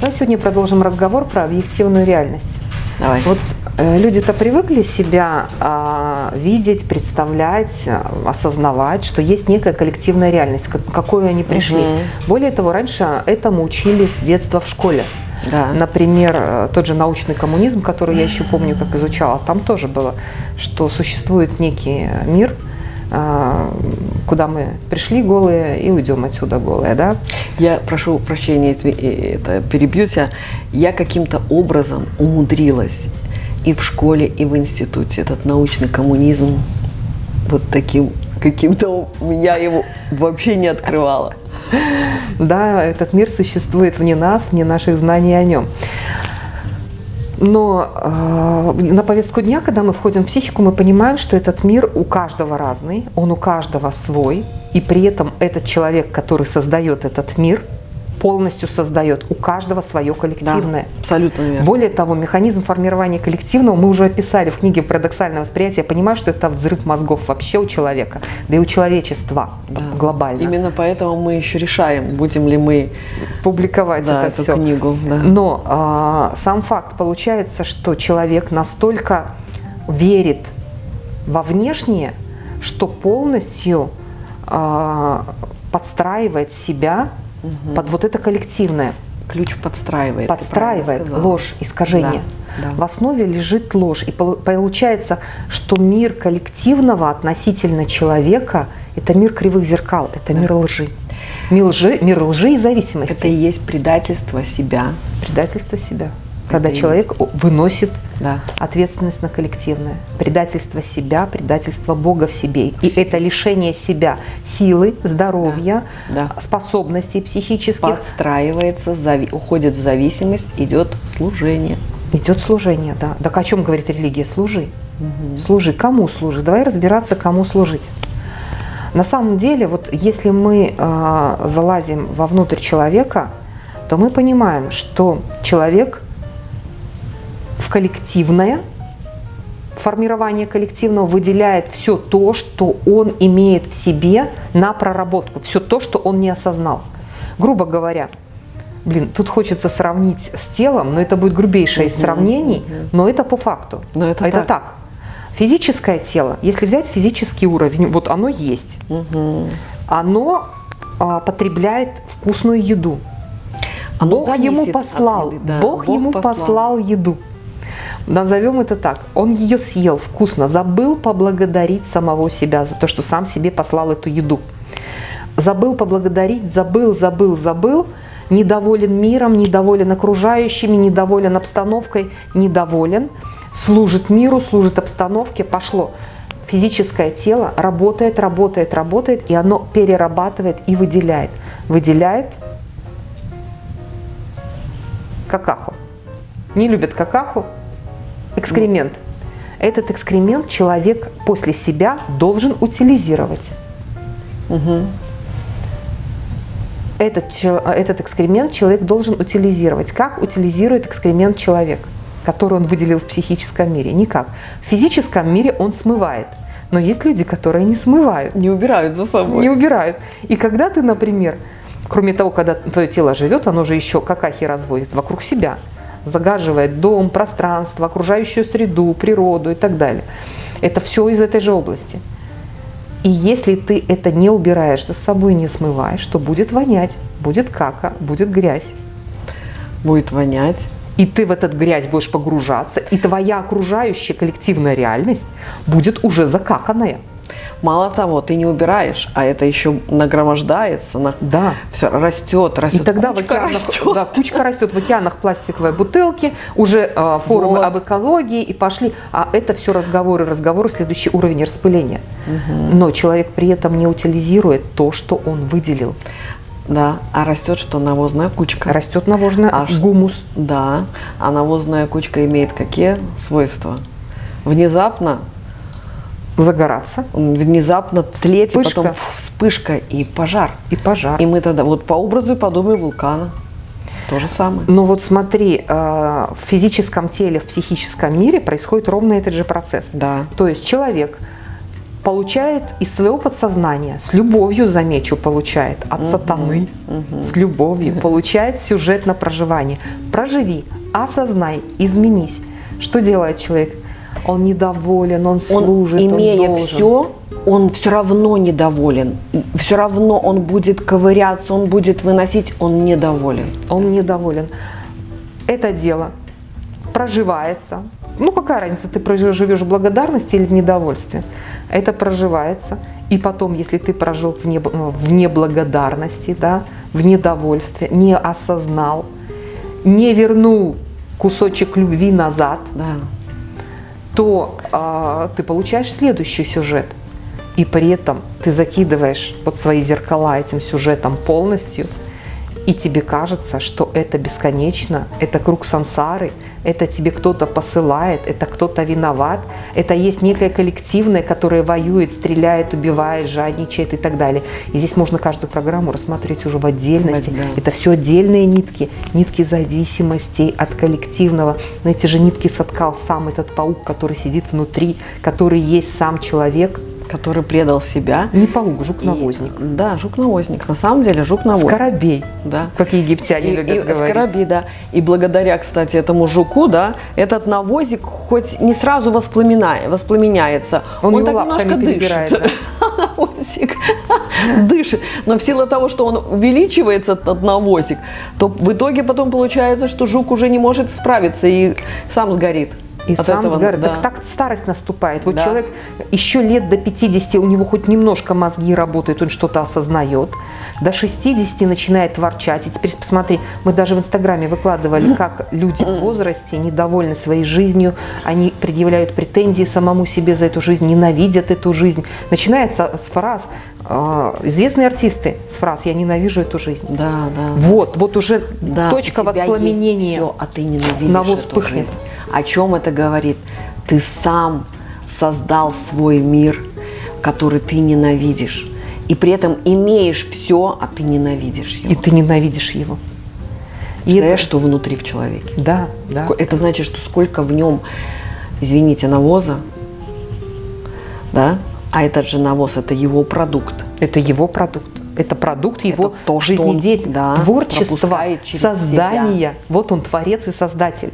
Давай сегодня продолжим разговор про объективную реальность. Давай. Вот э, люди-то привыкли себя э, видеть, представлять, э, осознавать, что есть некая коллективная реальность, к какой они пришли. Мгм. Более того, раньше этому учились с детства в школе. Да. Например, э, тот же научный коммунизм, который я еще помню, как изучала, там тоже было, что существует некий мир, куда мы пришли голые и уйдем отсюда голые, да? Я прошу прощения, э, это, перебью тебя. Я каким-то образом умудрилась и в школе, и в институте этот научный коммунизм вот таким каким-то меня его вообще не открывало. Да, этот мир существует вне нас, вне наших знаний о нем. Но э, на повестку дня, когда мы входим в психику, мы понимаем, что этот мир у каждого разный, он у каждого свой, и при этом этот человек, который создает этот мир, полностью создает у каждого свое коллективное. Да, абсолютно верно. Более того, механизм формирования коллективного мы уже описали в книге «Парадоксальное восприятие». Я понимаю, что это взрыв мозгов вообще у человека, да и у человечества Да. глобально. Именно поэтому мы еще решаем, будем ли мы публиковать да, это эту все. книгу. Да. Но а, сам факт получается, что человек настолько верит во внешнее, что полностью а, подстраивает себя под вот это коллективное. Ключ подстраивает. Подстраивает ложь, искажение. Да, да. В основе лежит ложь. И пол- получается, что мир коллективного относительно человека – это мир кривых зеркал, это мир лжи. Мир лжи, мир лжи и зависимости. Это и есть предательство себя. Предательство себя. Когда человек выносит Да. ответственность на коллективное. Предательство себя, предательство Бога в себе. И это лишение себя силы, здоровья, Да. способностей психических. Подстраивается, зави- уходит в зависимость, идет служение. Идет служение, да. Так о чем говорит религия? Служи. Служи. Кому служи? Давай разбираться, кому служить. На самом деле, вот если мы э, залазим вовнутрь человека, то мы понимаем, что человек в коллективное формирование коллективного выделяет все то, что он имеет в себе на проработку, все то, что он не осознал. Грубо говоря, блин, тут хочется сравнить с телом, но это будет грубейшее из сравнений, но это по факту. Но это это так. так. Физическое тело, если взять физический уровень, вот оно есть, оно а, потребляет вкусную еду. Оно Бог ему от послал, еды, да. Бог, Бог ему послал. послал. еду. Назовем это так. Он ее съел вкусно, забыл поблагодарить самого себя за то, что сам себе послал эту еду. Забыл поблагодарить, забыл, забыл, забыл, недоволен миром, недоволен окружающими, недоволен обстановкой, недоволен, служит миру, служит обстановке, пошло. Физическое тело работает, работает, работает, и оно перерабатывает и выделяет. Выделяет какаху. Не любят какаху, экскремент. Этот экскремент человек после себя должен утилизировать. Этот, чел- этот экскремент человек должен утилизировать. Как утилизирует экскремент человек, который он выделил в психическом мире? Никак. В физическом мире он смывает. Но есть люди, которые не смывают Не убирают за собой. не убирают. И когда ты, например, кроме того, когда твое тело живет, оно же еще какахи разводит вокруг себя, загаживает дом, пространство, окружающую среду, природу и так далее. Это все из этой же области. И если ты это не убираешь за собой, не смываешь, то будет вонять, будет кака, будет грязь. Будет вонять. И ты в этот грязь будешь погружаться, и твоя окружающая коллективная реальность будет уже закаканная. Мало того, ты не убираешь, а это еще нагромождается, на... Да. все растет, растет. И тогда кучка в океанах, растет. Да, кучка растет в океанах пластиковые бутылки, уже э, форумы Вот. об экологии и пошли. А это все разговоры, разговоры, следующий уровень распыления. Но человек при этом не утилизирует то, что он выделил. Да, а растет что? Навозная кучка. Растет навозный А гумус. Да, а навозная кучка имеет какие свойства? Внезапно, Загораться внезапно и Вспышка. потом вспышка и пожар. и пожар. И мы тогда, вот по образу и подобию вулкана, то же самое. Но вот смотри, э, в физическом теле, в психическом мире происходит ровно этот же процесс. Да. То есть человек получает из своего подсознания, с любовью, замечу, получает от Мгм, сатаны, мгм. с любовью, получает сюжет на проживание. Проживи, осознай, изменись. Что делает человек? Он недоволен, он Он, служит, имея он должен. все, он все равно недоволен. Все равно он будет ковыряться, он будет выносить, он недоволен. он недоволен. Это дело проживается. Ну, какая разница, ты проживешь в благодарности или в недовольстве? Это проживается. И потом, если ты прожил в, неб- в неблагодарности, да, в недовольстве, не осознал, не вернул кусочек любви назад, Да. То а, ты получаешь следующий сюжет. И при этом ты закидываешь под свои зеркала этим сюжетом полностью, и тебе кажется, что это бесконечно, это круг сансары, это тебе кто-то посылает, это кто-то виноват, это есть некое коллективное, которое воюет, стреляет, убивает, жадничает и так далее. И здесь можно каждую программу рассматривать уже в отдельности. Да. Это все отдельные нитки, нитки зависимостей от коллективного. Но эти же нитки соткал сам этот паук, который сидит внутри, который есть сам человек. Который предал себя. Не паук, И- жук-навозник. Да, жук-навозник. На самом деле жук-навозник. Скоробей, Да. как египтяне И, любят и говорить. скоробей, да. И благодаря, кстати, этому жуку, да, этот навозик хоть не сразу воспламеняется, Он он, так немножко дышит. Навозик дышит. Но в силу того, что он увеличивается, этот навозик, то в итоге потом получается, что жук уже не может справиться и сам сгорит. И от сам этого, сгорит. да. Так, так старость наступает. Вот Да. человек еще лет до 50, у него хоть немножко мозги работают, он что-то осознает. До 60 начинает ворчать. И теперь посмотри, мы даже в Инстаграме выкладывали, как люди в возрасте недовольны своей жизнью, они предъявляют претензии самому себе за эту жизнь, ненавидят эту жизнь. Начинается с фраз, э, известные артисты, с фраз «я ненавижу эту жизнь». Да, да. Вот, вот уже Да, точка воспламенения. Все, а ты ненавидишь Навоз эту жизнь. О чем это говорит? Ты сам создал свой мир, который ты ненавидишь. И при этом имеешь все, а ты ненавидишь его. И ты ненавидишь его. И Представляешь, это- что внутри в человеке? Да, да. Это значит, что сколько в нем, извините, навоза, да? А этот же навоз – это его продукт. Это его продукт. Это продукт его то, что он, жизнедеятельности, да, творчества, создания. Вот он творец и создатель.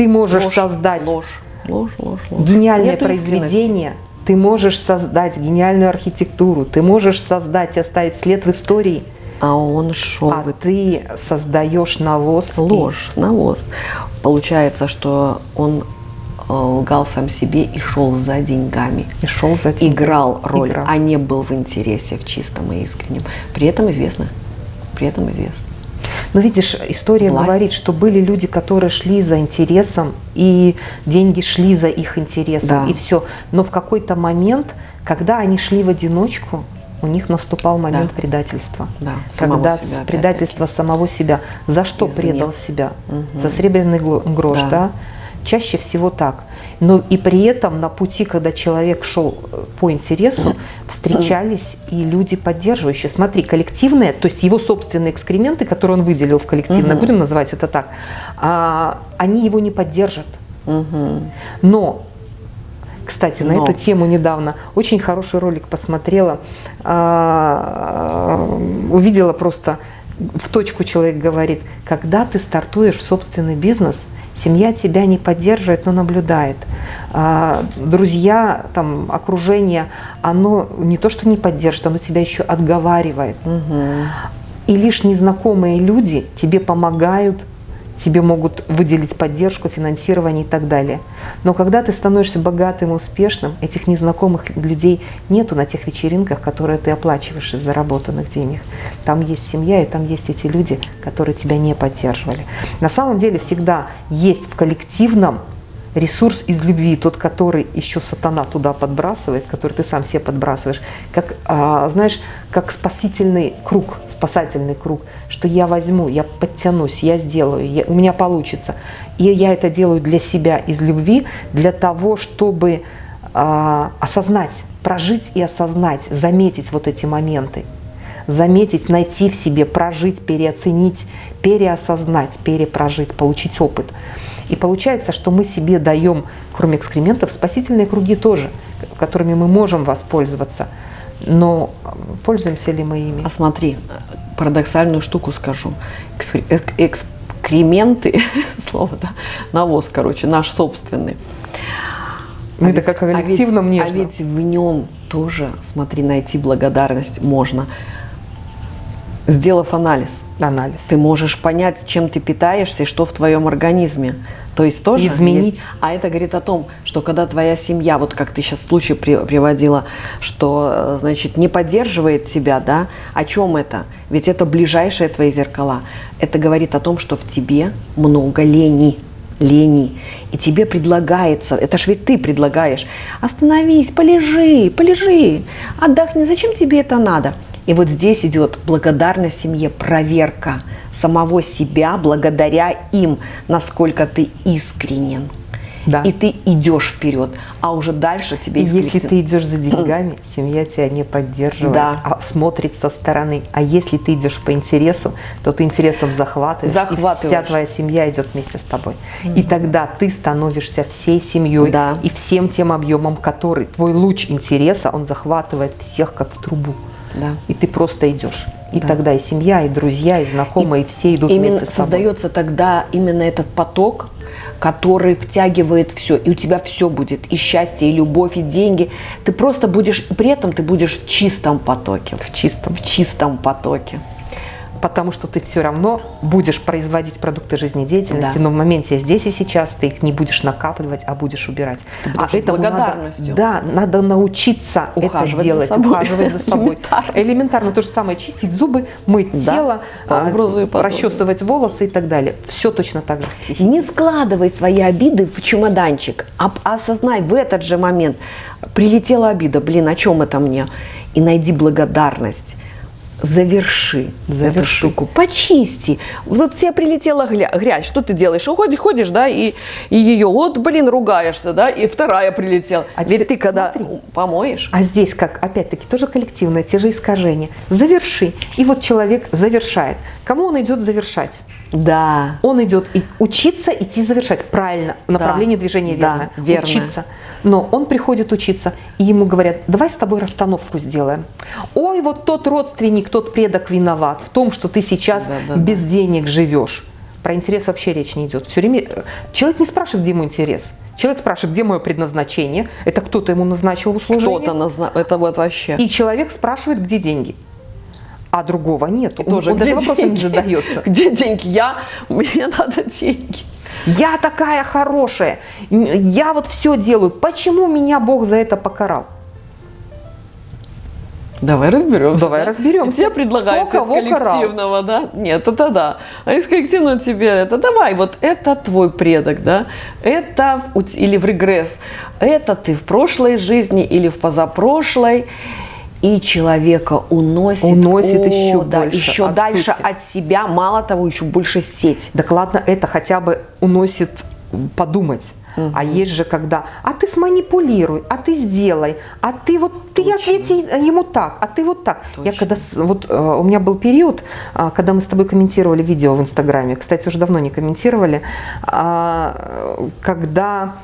Ты можешь Ложь, создать ложь, ложь, ложь, ложь. гениальное Нету произведение, ты можешь создать гениальную архитектуру, ты можешь создать и оставить след в истории, А он шел а ты создаешь навоз. и- ложь, навоз. Получается, что он э, лгал сам себе и шел за деньгами. И шел за тем. Играл роль, Играл. а не был в интересе, в чистом и искреннем. При этом известно. При этом известно. Но видишь, история Власть. говорит, что были люди, которые шли за интересом, и деньги шли за их интересом, Да. и все. Но в какой-то момент, когда они шли в одиночку, у них наступал момент Да. предательства. Да, когда себя, предательство самого себя. За что Извне. предал себя? Мгм. За сребряный гло- грош, Да. да. Чаще всего так. Но и при этом на пути, когда человек шел э, по интересу, встречались и люди поддерживающие. Смотри, коллективные, то есть его собственные экскременты, которые он выделил в коллективное, Мгм. будем называть это так, а, они его не поддержат. Мгм. Но, кстати, на Но. эту тему недавно очень хороший ролик посмотрела, а, увидела просто в точку человек говорит, когда ты стартуешь собственный бизнес, семья тебя не поддерживает, но наблюдает. А, Друзья, там, окружение, оно не то, что не поддержит, оно тебя еще отговаривает. Мгм. И лишь незнакомые люди тебе помогают, тебе могут выделить поддержку, финансирование и так далее. Но когда ты становишься богатым и успешным, этих незнакомых людей нету на тех вечеринках, которые ты оплачиваешь из заработанных денег. Там есть семья, и там есть эти люди, которые тебя не поддерживали. На самом деле всегда есть в коллективном ресурс из любви, тот, который еще сатана туда подбрасывает, который ты сам себе подбрасываешь, как, а, знаешь, как спасительный круг, спасательный круг, что я возьму, я подтянусь, я сделаю, я- у меня получится. И я это делаю для себя из любви, для того, чтобы а, осознать, прожить и осознать, заметить вот эти моменты заметить, найти в себе, прожить, переоценить, переосознать, перепрожить, получить опыт. И получается, что мы себе даем, кроме экскрементов, спасительные круги тоже, которыми мы можем воспользоваться. Но пользуемся ли мы ими? А смотри, парадоксальную штуку скажу. Экскременты, слово, да, навоз, короче, наш собственный. Мы а это как о коллективном а ведь, А ведь в нем тоже, смотри, найти благодарность можно, сделав анализ. Анализ. Ты можешь понять, чем ты питаешься и что в твоем организме. То есть тоже изменить. Есть, а это говорит о том, что когда твоя семья, вот как ты сейчас случай при, приводила, что э, значит не поддерживает тебя, да, о чем это? Ведь это ближайшие твои зеркала. Это говорит о том, что в тебе много лени, лени. И тебе предлагается, это ж ведь ты предлагаешь, остановись, полежи, полежи, отдохни, зачем тебе это надо? И вот здесь идет благодарность семье, проверка самого себя благодаря им, насколько ты искренен. Да. И ты идешь вперед, а уже дальше тебе... И если ты идешь за деньгами, семья тебя не поддерживает, да. а смотрит со стороны. А если ты идешь по интересу, то ты интересом захватываешь, захватываешь. и вся твоя семья идет вместе с тобой. Mm-hmm. И тогда ты становишься всей семьей да. и всем тем объемом, который твой луч интереса, он захватывает всех как в трубу. Да. И ты просто идешь. И да. тогда и семья, и друзья, и знакомые, и, и все идут именно вместе с тобой. Создается тогда именно этот поток, который втягивает все, и у тебя все будет, и счастье, и любовь, и деньги. Ты просто будешь, при этом ты будешь в чистом потоке. В чистом. В чистом потоке потому что ты все равно будешь производить продукты жизнедеятельности, да. но в моменте здесь и сейчас ты их не будешь накапливать, а будешь убирать. Ты а это благодарностью. Надо, да, надо научиться ухаживать это делать, за собой. ухаживать за собой. Элементарно. Элементарно то же самое, чистить зубы, мыть да. тело, а, расчесывать волосы и так далее. Все точно так же в психике. Не складывай свои обиды в чемоданчик, а осознай в этот же момент, прилетела обида, блин, о чем это мне? И найди благодарность заверши, заверши эту штуку, почисти. Вот тебе прилетела грязь, что ты делаешь? Уходишь, ходишь, да, и, и ее, вот, блин, ругаешься, да, и вторая прилетела. А Ведь ты когда смотри, помоешь. А здесь как, опять-таки, тоже коллективное, те же искажения. Заверши. И вот человек завершает. Кому он идет завершать? Да. Он идет и учиться идти завершать. Правильно, направление да. движения верное. Да, верно. Учиться. Но он приходит учиться, и ему говорят, давай с тобой расстановку сделаем. Ой, вот тот родственник, тот предок виноват в том, что ты сейчас да, да, без да. денег живешь. Про интерес вообще речь не идет. Все время э, человек не спрашивает, где ему интерес. Человек спрашивает, где мое предназначение. Это кто-то ему назначил услужение. Кто-то назначил. Это вот вообще. И человек спрашивает, где деньги а другого нет. И он, тоже, он даже вопросом не задается. Где деньги? Я, мне надо деньги. Я такая хорошая, я вот все делаю. Почему меня Бог за это покарал? Давай разберемся. Давай да? разберемся. Тебе предлагается из коллективного, карал? да? Нет, это да. А из коллективного тебе это давай, вот это твой предок, да? Это или в регресс. Это ты в прошлой жизни или в позапрошлой и человека уносит, уносит о, еще да, больше, еще от дальше сути. от себя, мало того, еще больше сеть. Так ладно, это хотя бы уносит подумать. Угу. А есть же когда, а ты сманипулируй, а ты сделай, а ты вот ты ответи ему так, а ты вот так. Точно. Я когда вот э, у меня был период, а, когда мы с тобой комментировали видео в Инстаграме, кстати, уже давно не комментировали, а, когда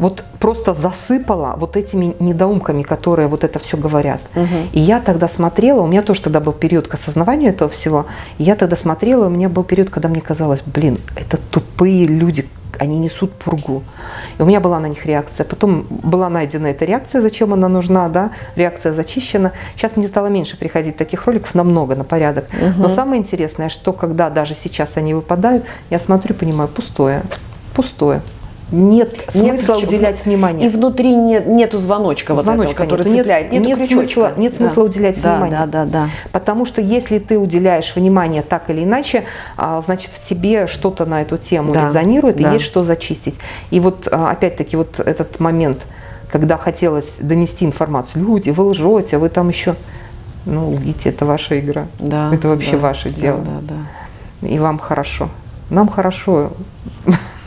вот просто засыпала вот этими недоумками, которые вот это все говорят. Угу. И я тогда смотрела, у меня тоже тогда был период к осознаванию этого всего, и я тогда смотрела, у меня был период, когда мне казалось, блин, это тупые люди, они несут пургу. И у меня была на них реакция. Потом была найдена эта реакция, зачем она нужна, да, реакция зачищена. Сейчас мне стало меньше приходить таких роликов, намного, на порядок. Угу. Но самое интересное, что когда даже сейчас они выпадают, я смотрю, понимаю, пустое, пустое нет смысла нет, уделять внимание. И внутри нет, нету звоночка, звоночка вот этого, который нет, цепляет. Нет, нет, смысла, нет да. смысла уделять да, внимание. Да, да, да. Потому что если ты уделяешь внимание так или иначе, а, значит в тебе что-то на эту тему да, резонирует да. и есть что зачистить. И вот а, опять-таки вот этот момент, когда хотелось донести информацию, люди, вы лжете, вы там еще, ну лгите, это ваша игра, да, это вообще да, ваше да, дело. Да, да. И вам хорошо. Нам хорошо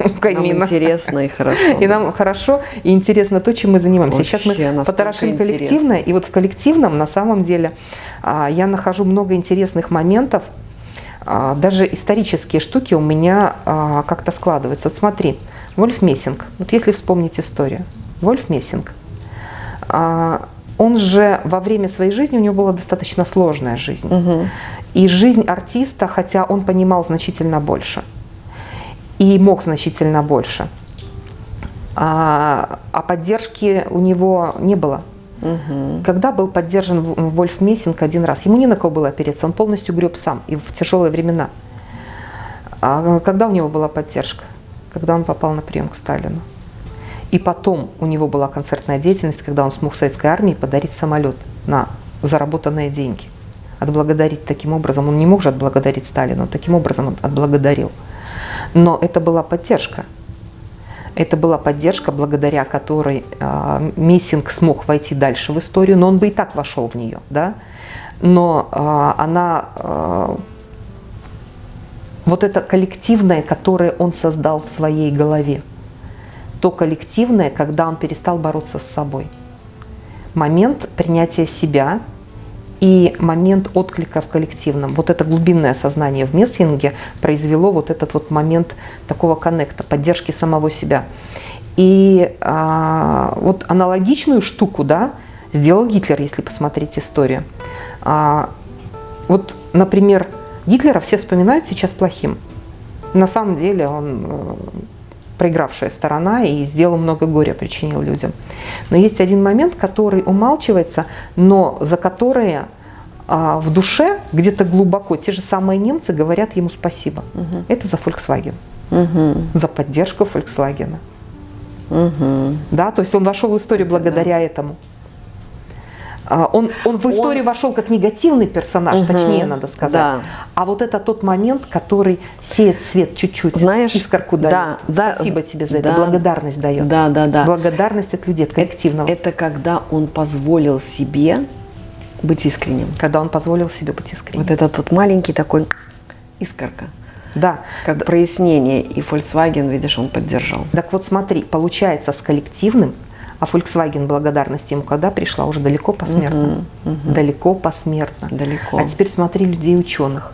Нам интересно и хорошо. И нам хорошо и интересно то, чем мы занимаемся. Вообще, Сейчас мы потрошим коллективное, и вот в коллективном на самом деле а, я нахожу много интересных моментов, а, даже исторические штуки у меня а, как-то складываются. Вот смотри, Вольф Мессинг, вот если вспомнить историю, Вольф Мессинг, он же во время своей жизни, у него была достаточно сложная жизнь. Угу. И жизнь артиста, хотя он понимал значительно больше, и мог значительно больше, а, а поддержки у него не было. Угу. Когда был поддержан Вольф Мессинг один раз, ему не на кого было опереться, он полностью греб сам и в тяжелые времена. А когда у него была поддержка? Когда он попал на прием к Сталину. И потом у него была концертная деятельность, когда он смог советской армии подарить самолет на заработанные деньги. Отблагодарить таким образом, он не мог же отблагодарить Сталина, таким образом он отблагодарил. Но это была поддержка. Это была поддержка, благодаря которой э, Мессинг смог войти дальше в историю, но он бы и так вошел в нее, да. Но э, она, э, вот это коллективное, которое он создал в своей голове, то коллективное, когда он перестал бороться с собой. Момент принятия себя и момент отклика в коллективном. Вот это глубинное сознание в Мессинге произвело вот этот вот момент такого коннекта, поддержки самого себя. И а, вот аналогичную штуку, да, сделал Гитлер, если посмотреть историю. А, вот, например, Гитлера все вспоминают сейчас плохим. На самом деле он э, проигравшая сторона и сделал много горя, причинил людям. Но есть один момент, который умалчивается, но за которые а, в душе, где-то глубоко, те же самые немцы говорят ему спасибо. Угу. Это за Volkswagen, Угу. за поддержку Volkswagen. Угу. Да, то есть он вошел в историю благодаря этому. А, Он, он в историю вошел как негативный персонаж, Мгм. точнее надо сказать. Да. А вот это тот момент, который сеет свет чуть-чуть, Знаешь, искорку дает. да, да, Спасибо тебе за это, да. благодарность дает. Да, да, да. Благодарность от людей, от коллективного. Это когда он позволил себе быть искренним. когда он позволил себе быть искренним. Вот этот вот маленький такой искорка, Да. как прояснение. И Volkswagen, видишь, он поддержал. Так вот смотри, получается с коллективным, а Volkswagen благодарность ему когда пришла? Уже далеко посмертно. Мгм, мгм. Далеко посмертно. Далеко. А теперь смотри людей ученых.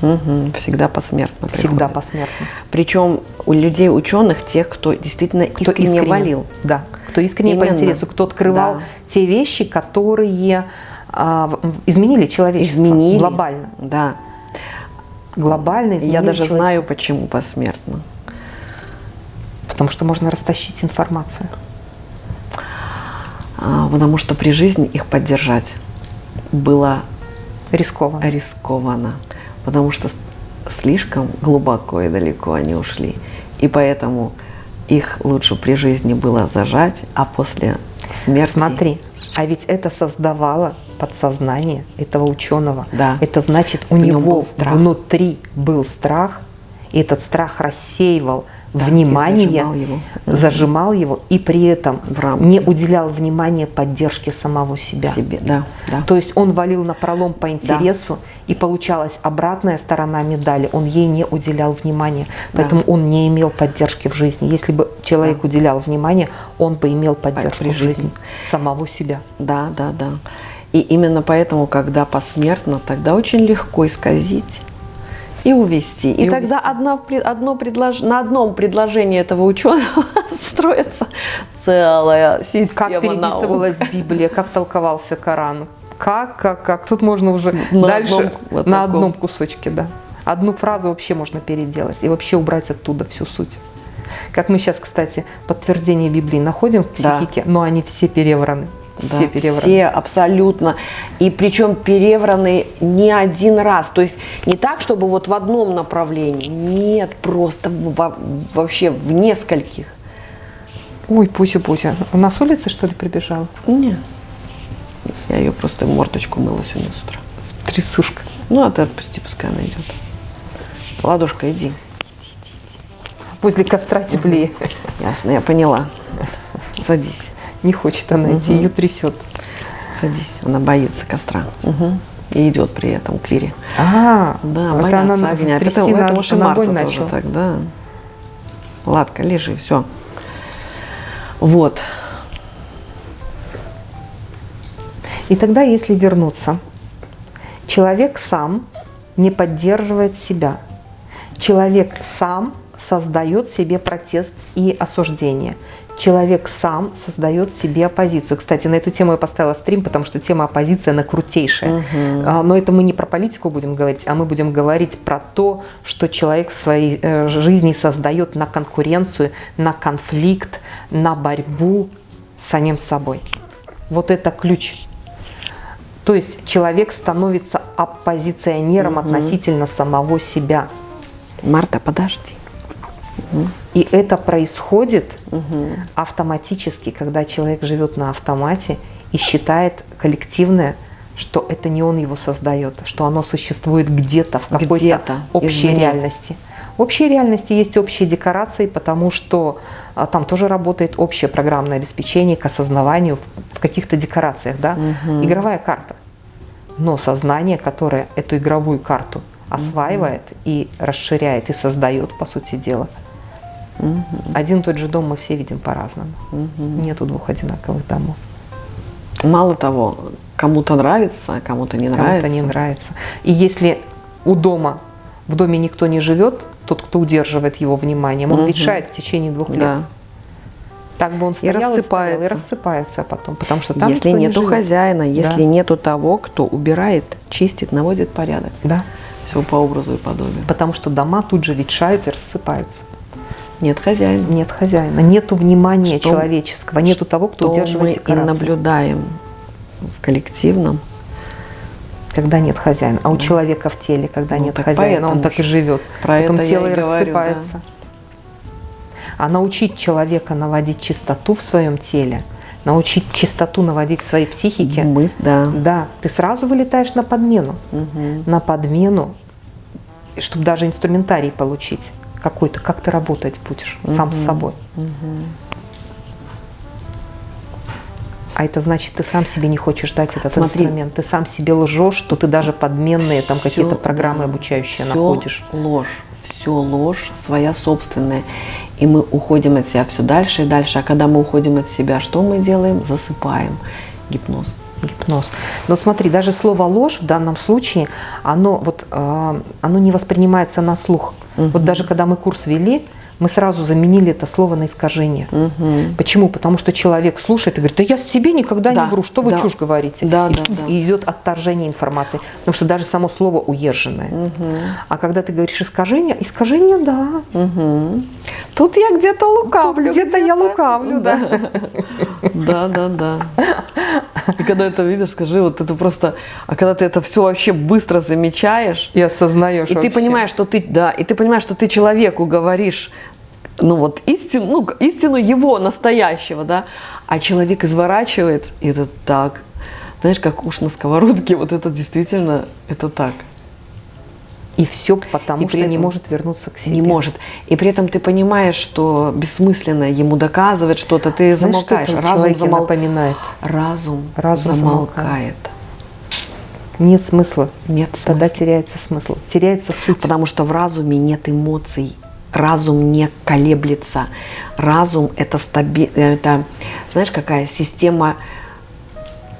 Мгм. Всегда посмертно Всегда приходит. посмертно. Причем у людей ученых, тех, кто действительно Кто искренне, валил. Да. Кто искренне по Именно. интересу, кто открывал Да. те вещи, которые а, изменили человечество. Изменили. Глобально. Да. Глобально изменили Я даже знаю, почему посмертно. Потому что можно растащить информацию. А, потому что при жизни их поддержать было Рискованно. рискованно. Потому что слишком глубоко и далеко они ушли. И поэтому их лучше при жизни было зажать, а после смерти... Смотри, а ведь это создавало подсознание этого ученого. Да. Это значит, у него был внутри был страх, и этот страх рассеивал Да, внимание, зажимал его. Зажимал его, и при этом не уделял внимания поддержке самого себя. себе. Да, да. То есть он валил на пролом по интересу, и получалась обратная сторона медали. Он ей не уделял внимания, Да. поэтому он не имел поддержки в жизни. Если бы человек уделял внимание, он бы имел поддержку при в жизни жизни. самого себя. Да, да, да. И именно поэтому, когда посмертно, тогда очень легко исказить и увести. И, И тогда одно, при- одно предлож... на одном предложении этого ученого строится целая система Как наук. переписывалась Библия, как толковался Коран. Как, как, как. Тут можно уже На дальше одном вот на таком. одном кусочке, да. Одну фразу вообще можно переделать и вообще убрать оттуда всю суть. Как мы сейчас, кстати, подтверждение Библии находим в Да. психике, но они все перевраны. Да, Все перевраны. все абсолютно. И причем перевраны не один раз. То есть не так, чтобы вот в одном направлении. Нет, просто во- вообще в нескольких. Ой, Пуся-Пуся, у нас с улицы, что ли, прибежала? Нет. Я ее просто мордочку мыла сегодня с утра. Трясушка. Ну, а ты отпусти, пускай она идет. Ладушка, иди. Возле костра теплее. Ясно, я поняла. Садись, Не хочет она идти, ее трясет. садись. Она боится костра. Мгм. И идет при этом к Лире. А, Да, это боятся она огня. трясти Поэтому, на- это уж и Марта тоже начала. так, да. Ладка, лежи, все. Вот. И тогда, если вернуться, человек сам не поддерживает себя. Человек сам создает себе протест и осуждение. Человек сам создает себе оппозицию. Кстати, на эту тему я поставила стрим, потому что тема оппозиции, она крутейшая. Угу. Но это мы не про политику будем говорить, а мы будем говорить про то, что человек в своей э, жизни создает на конкуренцию, на конфликт, на борьбу с самим собой. Вот это ключ. То есть человек становится оппозиционером угу. относительно самого себя. Марта, подожди. И это происходит угу. автоматически, когда человек живет на автомате и считает коллективное, что это не он его создает, что оно существует где-то в какой-то где общей извне. реальности. В общей реальности есть общие декорации, потому что а, там тоже работает общее программное обеспечение к осознаванию в, в каких-то декорациях, да, угу. игровая карта. Но сознание, которое эту игровую карту осваивает угу. и расширяет и создает, по сути дела, Угу. Один и тот же дом мы все видим по-разному. Угу. Нету двух одинаковых домов. Мало того, кому-то нравится, а кому-то не нравится. Кому-то не нравится. И если у дома, в доме никто не живет, тот, кто удерживает его вниманием, он угу. ветшает в течение двух лет. Да. Так бы он стоял и рассыпается, и, стоял, и рассыпается потом, потому что там Если нету не хозяина, если да. нету того, кто убирает, чистит, наводит порядок. Да. Все по образу и подобию. Потому что дома тут же ветшают и рассыпаются. Нет хозяина. Нет хозяина. Нету внимания что, человеческого, нету того, кто удерживает мы и наблюдаем в коллективном. Когда нет хозяина. А у человека в теле, когда ну, нет хозяина, он так и живет. Про Потом это тело и рассыпается. Да. А научить человека наводить чистоту в своем теле, научить чистоту наводить в своей психике, Мы, да. да, ты сразу вылетаешь на подмену. Угу. На подмену, чтобы даже инструментарий получить какой-то, как ты работать будешь угу. сам с собой. Угу. А это значит, ты сам себе не хочешь дать этот Смотри, инструмент. Ты сам себе лжешь, что ты даже подменные там какие-то программы да, обучающие все находишь. ложь. Все ложь своя собственная. И мы уходим от себя все дальше и дальше. А когда мы уходим от себя, что мы делаем? Засыпаем. Гипноз гипноз. Но смотри, даже слово ложь в данном случае, оно, вот, э, оно не воспринимается на слух. Угу. Вот даже когда мы курс вели, мы сразу заменили это слово на искажение. Угу. Почему? Потому что человек слушает и говорит, да я себе никогда да, не вру, что вы да. чушь говорите? Да, и да, да. идет отторжение информации, потому что даже само слово уезженное. Угу. А когда ты говоришь искажение, искажение, да. Угу. Тут я где-то лукавлю. Где-то я лукавлю, да. Да, да, да. И когда это видишь, скажи, вот это просто, а когда ты это все вообще быстро замечаешь и осознаешь, и вообще. ты понимаешь, что ты, да, и ты понимаешь, что ты человеку говоришь ну вот истину, ну, истину его настоящего, да, а человек изворачивает, и это так, знаешь, как уж на сковородке, вот это действительно, это так. И все потому, и что не может вернуться к себе. Не может. И при этом ты понимаешь, что бессмысленно ему доказывать что-то, ты Знаешь, замолкаешь. Что Разум замол... напоминает. Разум, Разум замолкает. замолкает. Нет смысла. Нет Тогда смысла. теряется смысл. Теряется суть. Потому что в разуме нет эмоций разум не колеблется. Разум это стаби... это, знаешь, какая система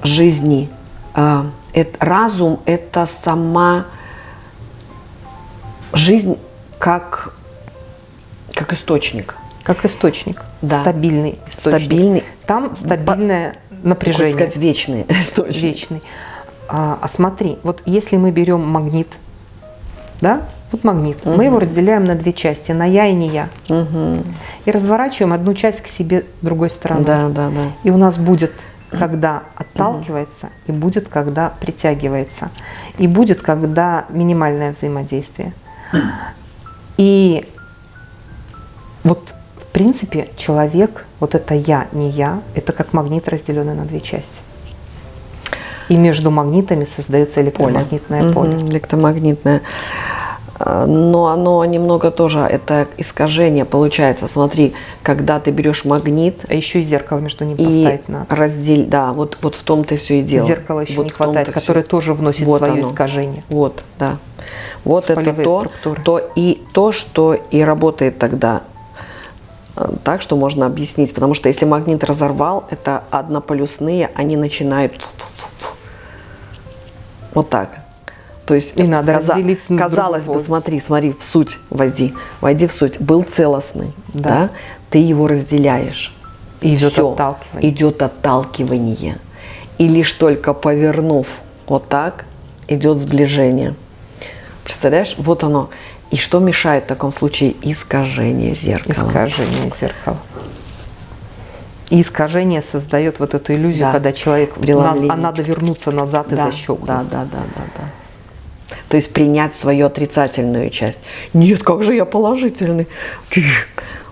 жизни. А, это, разум это сама жизнь как, как источник. Как источник. Да. Стабильный источник. Стабильный. Там стабильное По, напряжение. сказать, вечный источник. Вечный. А, а смотри, вот если мы берем магнит, да, вот магнит. Угу. Мы его разделяем на две части, на я и не я. Угу. И разворачиваем одну часть к себе другой стороны. Да, да, да. И у нас будет, когда отталкивается, угу. и будет, когда притягивается. И будет, когда минимальное взаимодействие. И вот в принципе человек, вот это я, не я, это как магнит, разделенный на две части. И между магнитами создается электромагнитное поле. поле. Угу, электромагнитное. А, но оно немного тоже, это искажение получается. Смотри, когда ты берешь магнит... А еще и зеркало между ними поставить надо. Раздель, да, вот, вот в том-то все и дело. Зеркало еще вот не хватает, которое все... тоже вносит вот свое оно. искажение. Вот, да. Вот это то, то и то, что и работает тогда так, что можно объяснить. Потому что если магнит разорвал, это однополюсные, они начинают вот так. То есть И надо разделить с другой казалось бы, смотри, смотри, в суть войди, войди в суть. Был целостный, да, Да. ты его разделяешь. И идет Всё, отталкивание. Идет отталкивание. И лишь только повернув вот так, идет сближение. Представляешь, вот оно. И что мешает в таком случае? Искажение зеркала. Искажение зеркала. И искажение создает вот эту иллюзию, Да. когда человек, нас- а надо вернуться назад и да, защелкнуть. да, да, да, да, да. То есть принять свою отрицательную часть. Нет, как же я положительный.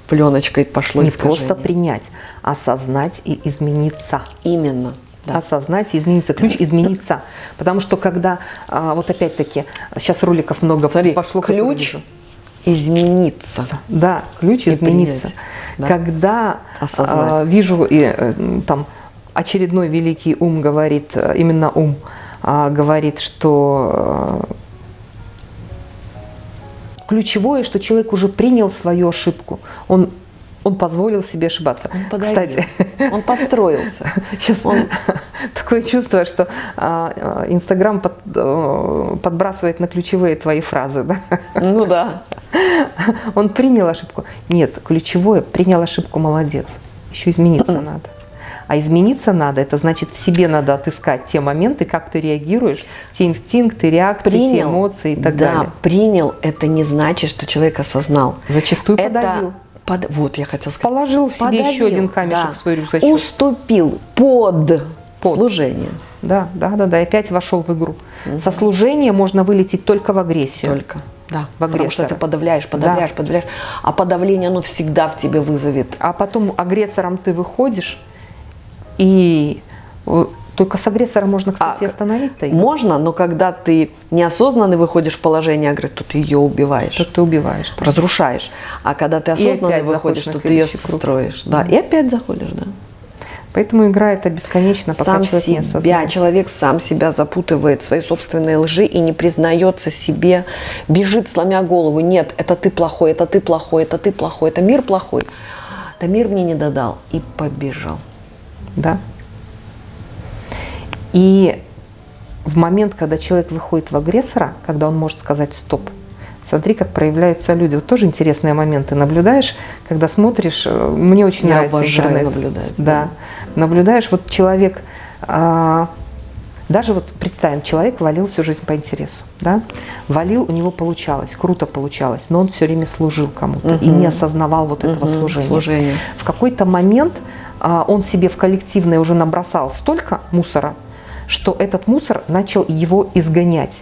Пленочкой пошло Не искажение. просто принять, осознать и измениться. Именно. Да. Осознать и измениться. Ключ измениться. Потому что когда, а, вот опять-таки, сейчас роликов много Смотри, пошло. ключ измениться. Да, ключ И измениться. принять, да. Когда Осознать. а, вижу и э, там очередной великий ум говорит, э, именно ум а, говорит, что э, ключевое, что человек уже принял свою ошибку. Он он позволил себе ошибаться. Он. Кстати, Он подстроился. Сейчас Он- такое чувство, что а, а, Инстаграм под- э, подбрасывает на ключевые твои фразы. Да? Ну да. Он принял ошибку. Нет, ключевое, принял ошибку, молодец. Еще измениться надо. А измениться надо, это значит в себе надо отыскать те моменты, как ты реагируешь, те инстинкты, реакции, те Принял. эмоции и так да, далее. принял, это не значит, что человек осознал. Зачастую это подавил. Под- Вот, я хотел сказать. Положил в себе еще Подавил, один камешек да. в свой рюкзачок. Уступил под, Под. служение. Да, да, да, да, и опять вошел в игру. Со служения можно вылететь только в агрессию. Только. Да, В потому что агрессора. ты подавляешь, подавляешь, подавляешь. А подавление, оно всегда в тебе вызовет. А потом агрессором ты выходишь, и э, только с агрессором можно, кстати, А, остановить-то его. Можно, но когда ты неосознанно выходишь в положение агрессии, то ты ее убиваешь. Что ты убиваешь. да. разрушаешь. А когда ты осознанно выходишь, то ты ее круг. строишь. Да. И опять заходишь, да. Поэтому игра это бесконечно, пока сам человек не себя, осознает. человек сам себя запутывает в свои собственные лжи и не признается себе, бежит, сломя голову. Нет, это ты плохой, это ты плохой, это ты плохой, это мир плохой. Да мир мне не додал. И побежал. Да. И в момент, когда человек выходит в агрессора, когда он может сказать стоп, смотри, как проявляются люди. Вот тоже интересные моменты наблюдаешь, когда смотришь. э, Мне очень Я нравится обожаю интернет. наблюдать, Да. Наблюдаешь, вот человек, а, даже вот представим, человек валил всю жизнь по интересу, да? Валил, у него получалось, круто получалось, но он все время служил кому-то и не осознавал вот этого Мгм, служения. служение. В какой-то момент а, он себе в коллективное уже набросал столько мусора, что этот мусор начал его изгонять.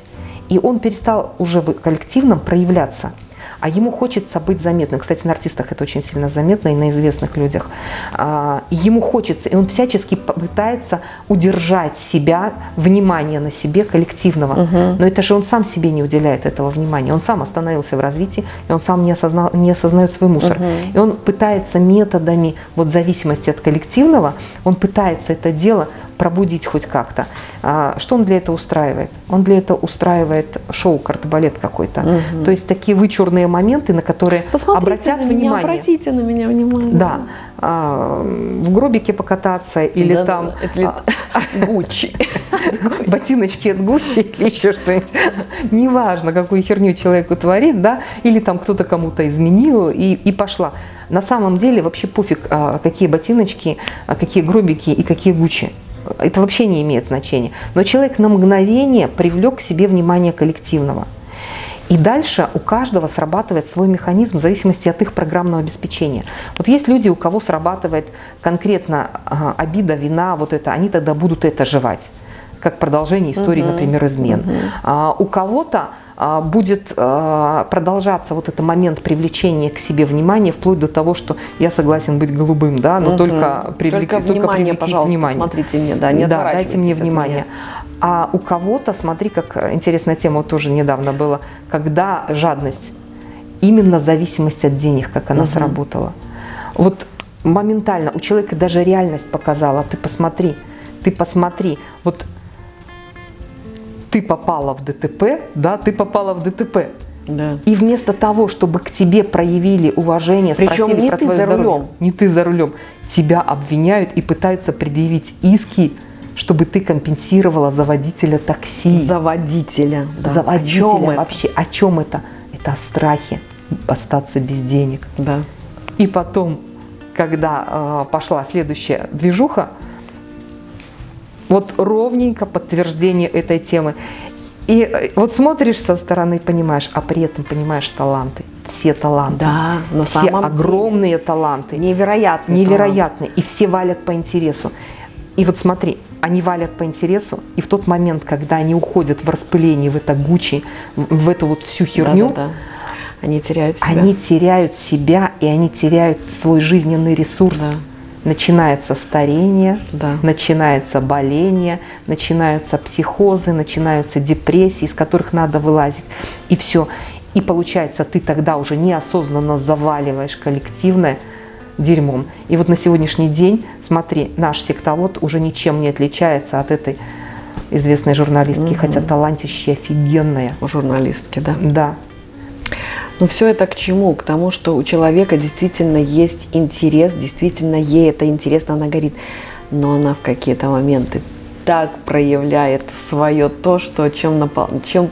И он перестал уже в коллективном проявляться. А ему хочется быть заметным. Кстати, на артистах это очень сильно заметно и на известных людях. А, ему хочется, и он всячески пытается удержать себя, внимание на себе коллективного. Но это же он сам себе не уделяет этого внимания. Он сам остановился в развитии, и он сам не, осознал, не осознает свой мусор. И он пытается методами вот, зависимости от коллективного, он пытается это дело пробудить хоть как-то. А, что он для этого устраивает? Он для этого устраивает шоу, картбалет какой-то. То есть такие вычурные моменты, на которые обратят на меня, внимание. обратите на меня внимание. Да, а, в гробике покататься или Да, там да, это а, Гуччи. ботиночки от Гуччи или еще что-нибудь. Неважно, какую херню человек творит, да, или там кто-то кому-то изменил и, и пошла. На самом деле вообще пофиг, а, какие ботиночки, а, какие гробики и какие Гуччи. Это вообще не имеет значения. Но человек на мгновение привлек к себе внимание коллективного. И дальше у каждого срабатывает свой механизм в зависимости от их программного обеспечения. Вот есть люди, у кого срабатывает конкретно ага, обида, вина, вот это, они тогда будут это жевать как продолжение истории, например, измен. А, у кого-то а, будет а, продолжаться вот этот момент привлечения к себе внимания, вплоть до того, что я согласен быть голубым, да, но Мгм. только, привлеки- Только внимание, привлеките пожалуйста, внимание. смотрите мне, да, не да, дайте мне внимание. меня. А у кого-то, смотри, как э, интересная тема тоже недавно была, когда жадность, именно зависимость от денег, как она сработала. Вот моментально у человека даже реальность показала, ты посмотри, ты посмотри, вот ты попала в ДТП, да, ты попала в ДТП. Да. И вместо того, чтобы к тебе проявили уважение, Причем спросили не про ты твое за здоровье, рулем. не ты за рулем, тебя обвиняют и пытаются предъявить иски, чтобы ты компенсировала за водителя такси. За водителя. Да. За О водителя чем это? вообще. О чем это? Это о страхе остаться без денег. Да. И потом, когда э, пошла следующая движуха, вот ровненько подтверждение этой темы. И э, вот смотришь со стороны, понимаешь, а при этом понимаешь таланты. Все таланты. Да, на все огромные таланты. Невероятно. Невероятные. И все валят по интересу. И вот смотри, они валят по интересу, и в тот момент, когда они уходят в распыление, в это гучи, в эту вот всю херню, Да, да, да. Они теряют себя. они теряют себя, и они теряют свой жизненный ресурс. Да. Начинается старение, Да. начинается боление, начинаются психозы, начинаются депрессии, из которых надо вылазить. И все. И получается, ты тогда уже неосознанно заваливаешь коллективное дерьмом. И вот на сегодняшний день, смотри, наш сектовод уже ничем не отличается от этой известной журналистки, хотя талантище офигенная. У журналистки, да. Да, Но все это к чему? К тому, что у человека действительно есть интерес, действительно ей это интересно, она горит. Но она в какие-то моменты так проявляет свое то, что чем, напол... чем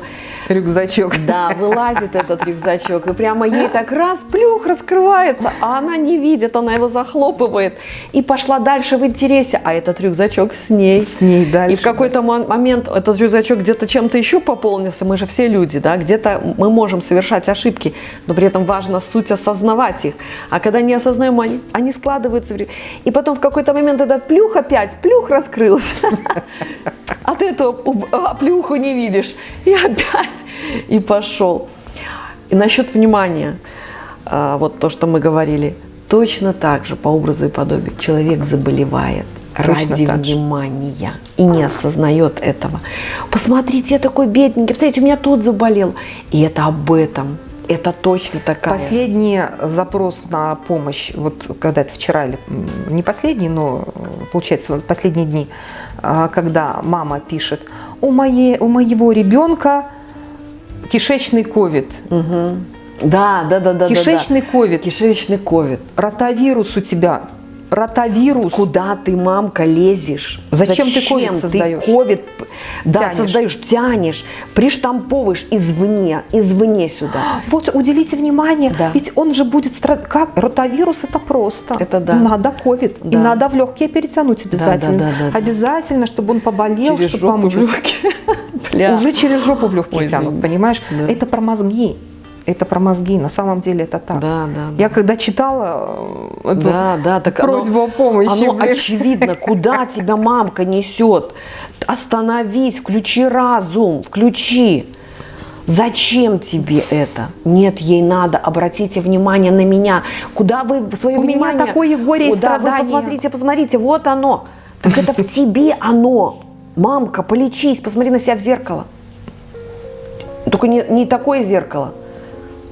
рюкзачок. да, вылазит этот рюкзачок, и прямо ей так раз, плюх, раскрывается, а она не видит, она его захлопывает. И пошла дальше в интересе, а этот рюкзачок с ней. С ней дальше. И в какой-то мо- момент этот рюкзачок где-то чем-то еще пополнился, мы же все люди, да, где-то мы можем совершать ошибки, но при этом важно суть осознавать их. А когда не осознаем, они, они складываются в И потом в какой-то момент этот плюх опять, плюх раскрылся. А ты эту ub- а, плюху не видишь. И опять, и пошел. И насчет внимания, а, вот то, что мы говорили, точно так же, по образу и подобию, человек заболевает Точно ради так же. внимания и не осознает этого. Посмотрите, я такой бедненький, посмотрите, у меня тут заболел. И это об этом. Это точно такая. Последний запрос на помощь, вот когда это вчера или не последний, но э, получается вот последние дни, а, когда мама пишет, у, моей, у моего ребенка кишечный ковид, Мгм. Да, да, да, да. да, да. кишечный ковид, Кишечный ковид. ротавирус у тебя, ротавирус. Куда ты, мамка, лезешь? Зачем ты ковид создаешь? Ты ковид, да, Тянешь. создаешь, тянешь, приштамповываешь извне, извне сюда. Вот уделите внимание, Да. ведь он же будет страдать. Как? Ротавирус это просто. Это да. Надо ковид. И Да. надо в легкие перетянуть обязательно. да, да, да. обязательно, чтобы он поболел, Через чтобы помочь. Уже через жопу в легкие Ой, тянут, извините. понимаешь? Да. Это про мозги. Это про мозги. На самом деле это так. Да, да, да. Я когда читала э, эту Да, да, так оно- просьбу о помощи, Оно блин, очевидно, куда тебя мамка несет. Остановись, включи разум, включи. Зачем тебе это? Нет, ей надо. Обратите внимание на меня. Куда вы свое У меня внимание? такое горе и Куда вы страдания. посмотрите, посмотрите, вот оно. Так это в тебе оно. Мамка, полечись, посмотри на себя в зеркало. Только не, не такое зеркало,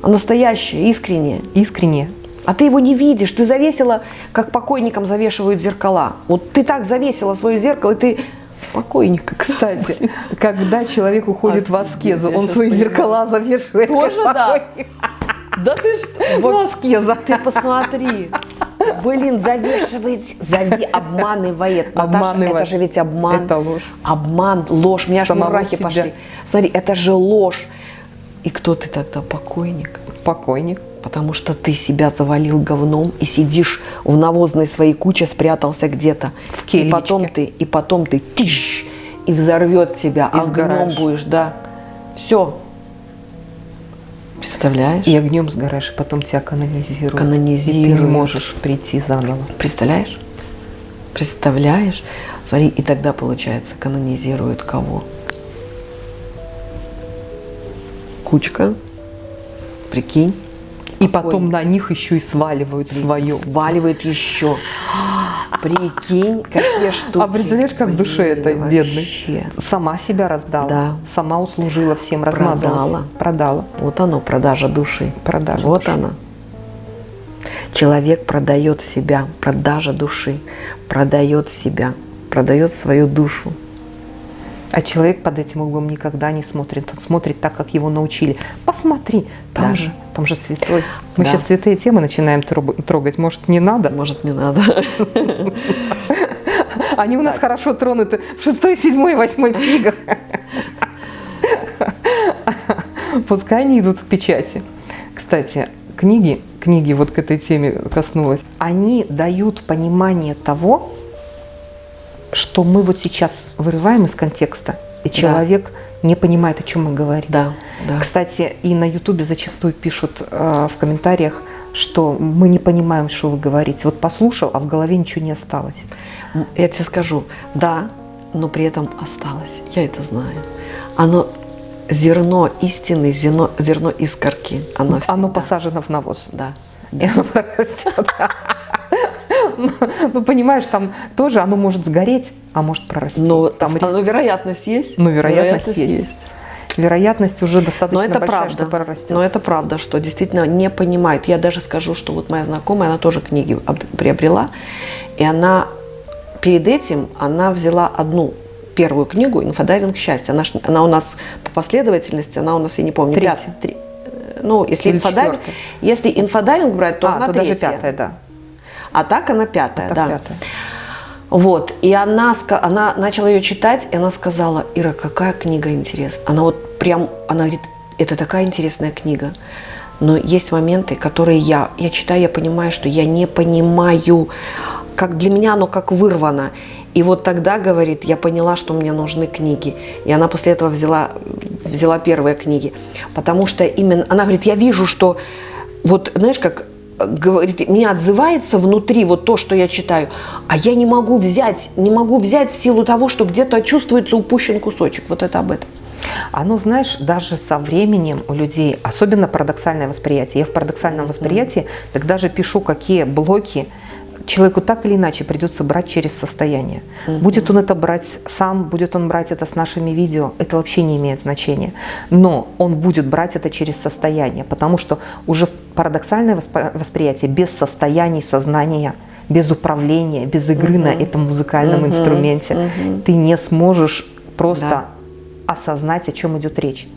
настоящее, искреннее. искренне. А ты его не видишь, ты завесила, как покойникам завешивают зеркала. Вот ты так завесила свое зеркало, и ты покойник. Кстати, когда человек уходит в аскезу, он свои зеркала завешивает. Тоже да. Да ты что? Ну, аскеза. Ты посмотри. Блин, завешивает, зави, обманывает. Наташа, Обманывает. это же ведь обман. Это ложь. Обман, ложь. У меня аж мурахи себя. пошли. Смотри, это же ложь. И кто ты тогда? Покойник. Покойник. Потому что ты себя завалил говном и сидишь в навозной своей куче, спрятался где-то. В и кельничке. потом ты, и потом ты тиш, и взорвет тебя, И а огнем сгораешь. будешь, да. Все. Представляешь? И огнем сгораешь, и потом тебя канонизируют. И ты Канонизируют. не можешь прийти заново. Представляешь? Представляешь? Смотри, и тогда, получается, канонизируют кого? Кучка. Прикинь. И Какой? потом на них еще и сваливают свое. Сваливают еще. Прикинь, какие штуки. А представляешь, как в душе бедной? вообще. Сама себя раздала. Да. Сама услужила всем, размазалась. Продала. Продала. Вот оно, продажа души. Продажа Вот души. она. Человек продает себя, продажа души, продает себя, продает свою душу. А человек под этим углом никогда не смотрит. Он смотрит так, как его научили. Посмотри, там Да. же, там же святой. Мы Да. сейчас святые темы начинаем трог- трогать. Может, не надо? Может, не надо. Они у нас хорошо тронуты в шестой, седьмой, восьмой книгах. Пускай они идут в печати. Кстати, книги, книги вот к этой теме коснулась, они дают понимание того, что мы вот сейчас вырываем из контекста, и человек да. не понимает, о чем мы говорим. Да, да. Кстати, и на Ютубе зачастую пишут э, в комментариях, что мы не понимаем, что вы говорите. Вот послушал, а в голове ничего не осталось. Я тебе скажу, да, но при этом осталось. Я это знаю. Оно зерно истины, зерно, зерно искорки. Оно, оно посажено в навоз. Да. И оно прорастет. Ну, ну, понимаешь, там тоже оно может сгореть, а может прорасти. Но там оно, вероятность есть. Ну, вероятность, вероятность есть. есть. Вероятность уже достаточно Но это большая, правда. что прорастет. Но это правда, что действительно не понимает. Я даже скажу, что вот моя знакомая, она тоже книги приобрела, и она перед этим, она взяла одну первую книгу «Инфодайвинг счастья». Она, она у нас по последовательности, она у нас, я не помню, пятая. Три, ну, если инфодайвинг, если инфодайвинг брать, то а, она то третья. даже пятая, да. А так она пятая, а да. Пятая. Вот, и она, она начала ее читать, и она сказала, Ира, какая книга интересная. Она вот прям, она говорит, это такая интересная книга. Но есть моменты, которые я, я читаю, я понимаю, что я не понимаю, как для меня оно как вырвано. И вот тогда, говорит, я поняла, что мне нужны книги. И она после этого взяла, взяла первые книги. Потому что именно, она говорит, я вижу, что вот, знаешь, как говорит, меня отзывается внутри вот то, что я читаю, а я не могу взять, не могу взять в силу того, что где-то чувствуется упущен кусочек. Вот это об этом. Оно, знаешь, даже со временем у людей, особенно парадоксальное восприятие. Я в парадоксальном восприятии тогда же пишу, какие блоки, человеку так или иначе придется брать через состояние. Угу. Будет он это брать сам, будет он брать это с нашими видео, это вообще не имеет значения. Но он будет брать это через состояние, потому что уже парадоксальное восприятие без состояний сознания, без управления, без игры угу. на этом музыкальном угу. инструменте, угу. ты не сможешь просто да. осознать, о чем идет речь.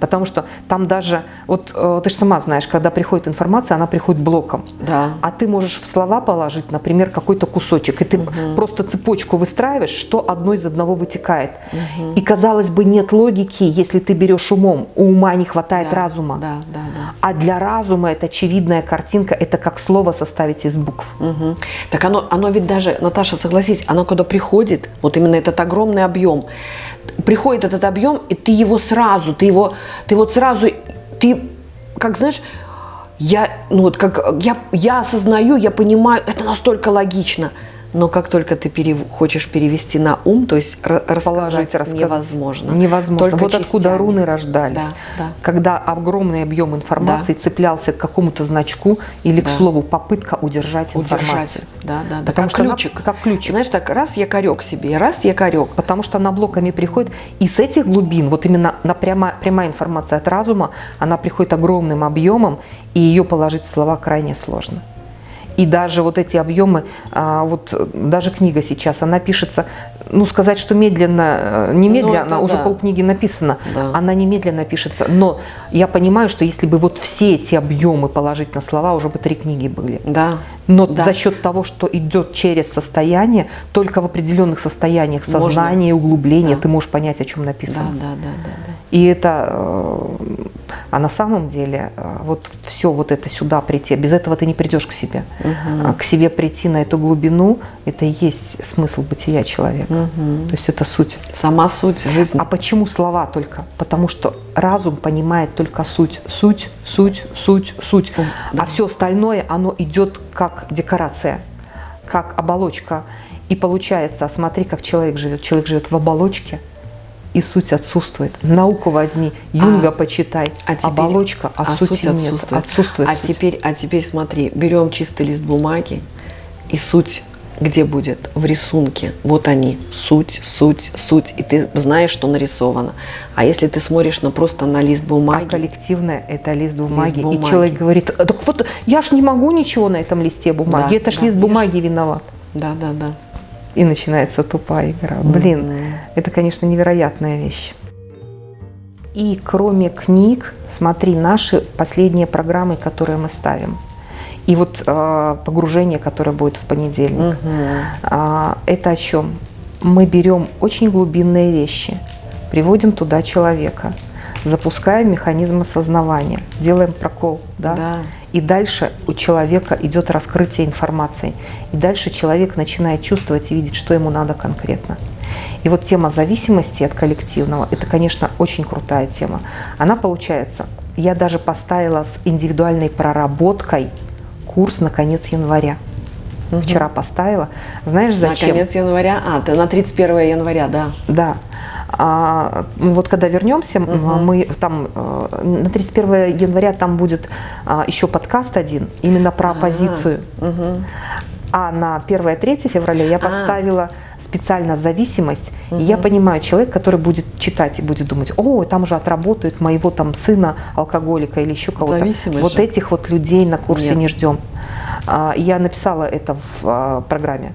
Потому что там даже, вот э, ты же сама знаешь, когда приходит информация, она приходит блоком. Да. А ты можешь в слова положить, например, какой-то кусочек, и ты угу. просто цепочку выстраиваешь, что одно из одного вытекает. Угу. И казалось бы, нет логики, если ты берешь умом. У ума не хватает да, разума. Да, да, да. А для разума это очевидная картинка, это как слово составить из букв. Угу. Так оно, оно ведь даже, Наташа, согласись, оно когда приходит, вот именно этот огромный объем, приходит этот объем, и ты его сразу, ты его, ты вот сразу, ты, как знаешь, я, ну вот как я, я осознаю, я понимаю, это настолько логично. Но как только ты перев... хочешь перевести на ум, то есть рассказать, Положить, рассказать невозможно. Невозможно. Только вот частями. откуда руны рождались. Да, да. Когда огромный объем информации да. цеплялся к какому-то значку или да. к слову попытка удержать, удержать. информацию. Да, да, да. Потому как что ключик. Она, как ключик. Знаешь, так раз якорек себе, раз якорек. Потому что она блоками приходит. И с этих глубин, вот именно на прямо, прямая информация от разума, она приходит огромным объемом, и ее положить в слова крайне сложно. И даже вот эти объемы, а, вот даже книга сейчас, она пишется, ну сказать, что медленно, э, немедленно, ну, уже да. полкниги написано, да. она немедленно пишется. Но я понимаю, что если бы вот все эти объемы положить на слова, уже бы три книги были. Да. Но да. за счет того, что идет через состояние, только в определенных состояниях сознания и углубления да. ты можешь понять, о чем написано. Да, да, да, да, да. И это, э, а на самом деле, э, вот все вот это сюда прийти, без этого ты не придешь к себе. Угу. К себе прийти на эту глубину, это и есть смысл бытия человека. Угу. То есть это суть. Сама суть жизни. А почему слова только? Потому что разум понимает только суть. Суть, суть, суть, суть. Да. А все остальное, оно идет как декорация, как оболочка. И получается, смотри, как человек живет. Человек живет в оболочке, и суть отсутствует. Науку возьми, Юнга а, почитай, а теперь, оболочка, а, а сути суть отсутствует. нет. Отсутствует а, суть. Теперь, а теперь смотри, берем чистый лист бумаги, и суть где будет? В рисунке. Вот они, суть, суть, суть. И ты знаешь, что нарисовано. А если ты смотришь на просто на лист бумаги... А коллективное – это лист бумаги. лист бумаги. И человек говорит, так вот я ж не могу ничего на этом листе бумаги. Да, это ж да, лист бумаги виноват. Да, да, да. И начинается тупая игра. Блин, mm -hmm. это, конечно, невероятная вещь. И кроме книг, смотри, наши последние программы, которые мы ставим. И вот э, погружение, которое будет в понедельник, э, это о чем? Мы берем очень глубинные вещи, приводим туда человека, запускаем механизм осознавания, делаем прокол, да? Да. И дальше у человека идет раскрытие информации. И дальше человек начинает чувствовать и видеть, что ему надо конкретно. И вот тема зависимости от коллективного, это, конечно, очень крутая тема. Она получается, я даже поставила с индивидуальной проработкой курс на конец января. Мгм. Вчера поставила. Знаешь, зачем? На конец января. А, ты на 31 января, да. Да. А, ну вот когда вернемся, Мгм. мы там э, на 31 января там будет а, еще подкаст один именно про оппозицию. Мгм. А на 1-3 февраля я А. специально зависимость. И я понимаю, человек, который будет читать и будет думать, о, там же отработают моего там сына алкоголика или еще кого-то. Вот же. этих вот людей на курсе Нет. не ждем. А, Я написала это в а, программе.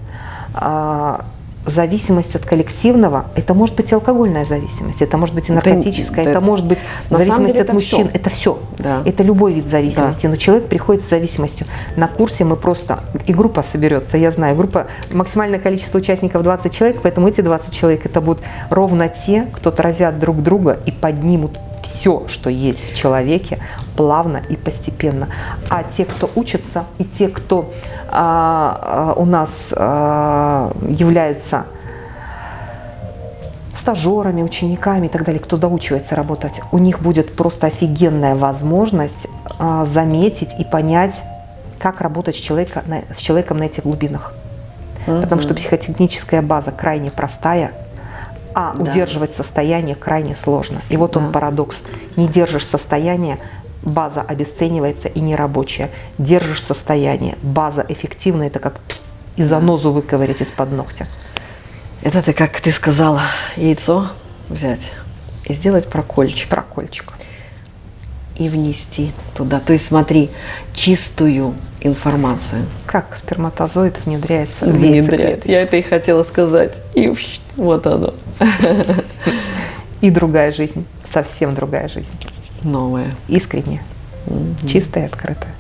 Зависимость от коллективного, это может быть и алкогольная зависимость, это может быть и Это- наркотическая, да, это может быть на зависимость деле от это мужчин, всё. это все. Да. Это любой вид зависимости, но человек приходит с зависимостью. На курсе мы просто, и группа соберется, я знаю, группа, максимальное количество участников 20 человек, поэтому эти 20 человек это будут ровно те, кто отразят друг друга и поднимут все, что есть в человеке, плавно и постепенно. А те, кто учатся, и те, кто а, у нас а, являются стажерами, учениками и так далее, кто доучивается работать, у них будет просто офигенная возможность а, заметить и понять, как работать с, человека, на- с человеком на этих глубинах. Потому что психотехническая база крайне простая, а Да. удерживать состояние крайне сложно. И вот он Да. парадокс. Не держишь состояние, база обесценивается и нерабочая. Держишь состояние, база эффективная, это как и занозу выковырять из-под ногтя. Это ты, как ты сказала, яйцо взять и сделать прокольчик. Прокольчик. И внести туда. То есть смотри, чистую информацию. Как сперматозоид внедряется в яйцеклеточку. Я это и хотела сказать. И вот оно. И другая жизнь, совсем другая жизнь. Новое. Искренняя, чистая и открытая.